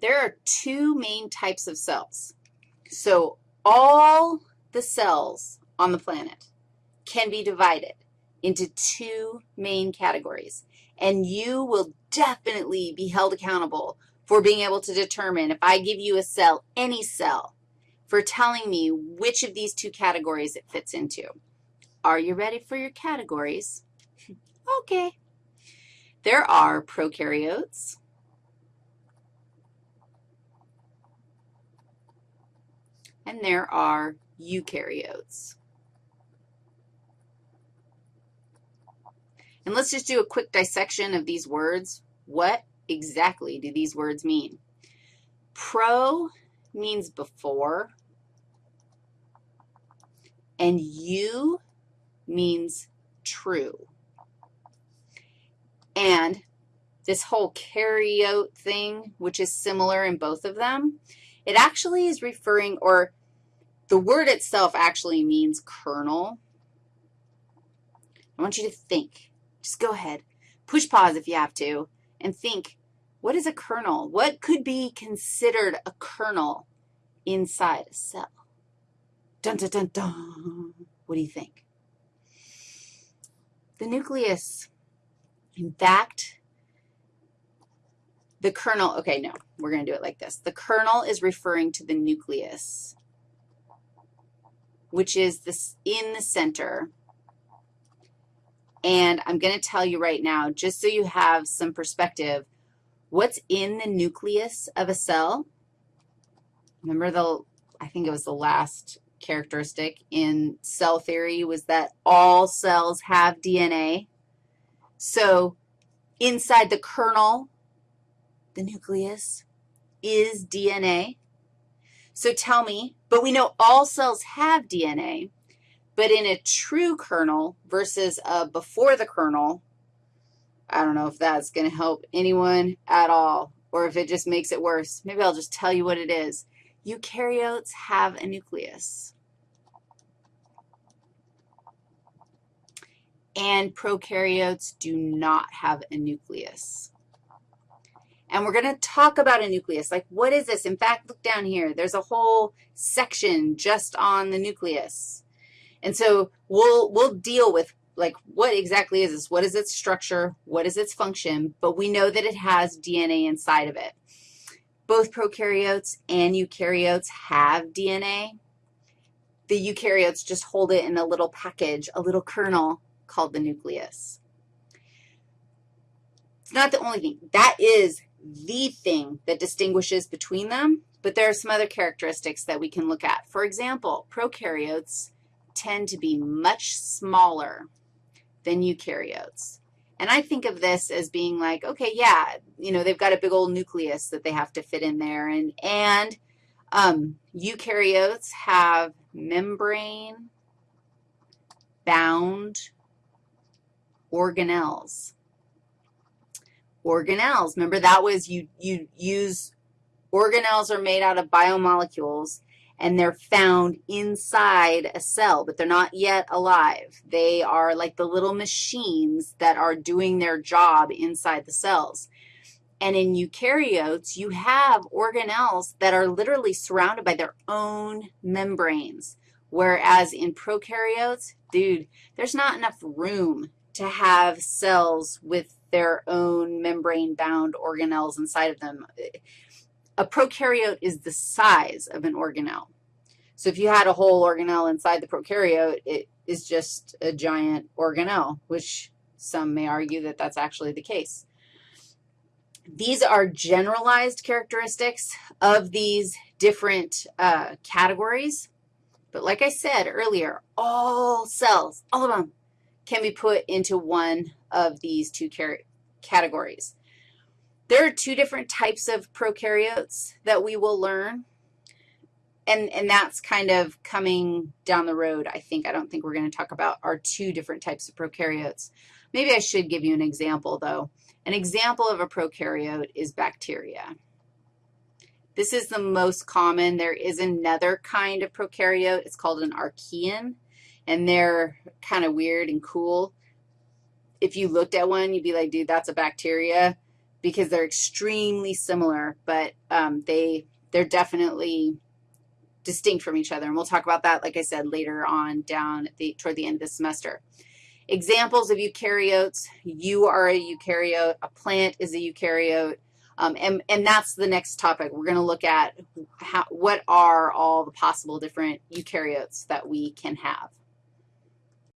there are two main types of cells. So all the cells on the planet can be divided into two main categories, and you will definitely be held accountable for being able to determine if I give you a cell, any cell, for telling me which of these two categories it fits into. Are you ready for your categories? Hmm. okay. There are prokaryotes, and there are eukaryotes. And let's just do a quick dissection of these words. What exactly do these words mean? Pro means before, and eu means true. And this whole karyote thing, which is similar in both of them, it actually is referring, or the word itself actually means kernel. I want you to think. Just go ahead. Push pause if you have to and think, what is a kernel? What could be considered a kernel inside a cell? Dun, dun, dun, dun. What do you think? The nucleus. In fact, the kernel, okay, no, we're going to do it like this. The kernel is referring to the nucleus, which is this in the center. And I'm going to tell you right now, just so you have some perspective, what's in the nucleus of a cell? Remember the, I think it was the last characteristic in cell theory was that all cells have DNA. So inside the kernel, the nucleus, is DNA. So tell me, but we know all cells have DNA, but in a true kernel versus a before the kernel, I don't know if that's going to help anyone at all or if it just makes it worse. Maybe I'll just tell you what it is. Eukaryotes have a nucleus. And prokaryotes do not have a nucleus. And we're going to talk about a nucleus. Like, what is this? In fact, look down here. There's a whole section just on the nucleus. And so we'll, we'll deal with, like, what exactly is this? What is its structure? What is its function? But we know that it has DNA inside of it. Both prokaryotes and eukaryotes have DNA. The eukaryotes just hold it in a little package, a little kernel called the nucleus. It's not the only thing. That is the thing that distinguishes between them, but there are some other characteristics that we can look at. For example, prokaryotes tend to be much smaller than eukaryotes. And I think of this as being like, okay, yeah, you know, they've got a big old nucleus that they have to fit in there. And, and um, eukaryotes have membrane-bound organelles organelles. Remember, that was you, you use, organelles are made out of biomolecules, and they're found inside a cell, but they're not yet alive. They are like the little machines that are doing their job inside the cells. And in eukaryotes, you have organelles that are literally surrounded by their own membranes, whereas in prokaryotes, dude, there's not enough room to have cells with their own membrane-bound organelles inside of them. A prokaryote is the size of an organelle. So if you had a whole organelle inside the prokaryote, it is just a giant organelle, which some may argue that that's actually the case. These are generalized characteristics of these different uh, categories. But like I said earlier, all cells, all of them, can be put into one of these two categories. There are two different types of prokaryotes that we will learn, and, and that's kind of coming down the road, I think. I don't think we're going to talk about our two different types of prokaryotes. Maybe I should give you an example, though. An example of a prokaryote is bacteria. This is the most common. There is another kind of prokaryote. It's called an archaean, and they're kind of weird and cool if you looked at one, you'd be like, dude, that's a bacteria because they're extremely similar, but um, they, they're definitely distinct from each other. And we'll talk about that, like I said, later on down the, toward the end of the semester. Examples of eukaryotes, you are a eukaryote, a plant is a eukaryote, um, and, and that's the next topic. We're going to look at how, what are all the possible different eukaryotes that we can have.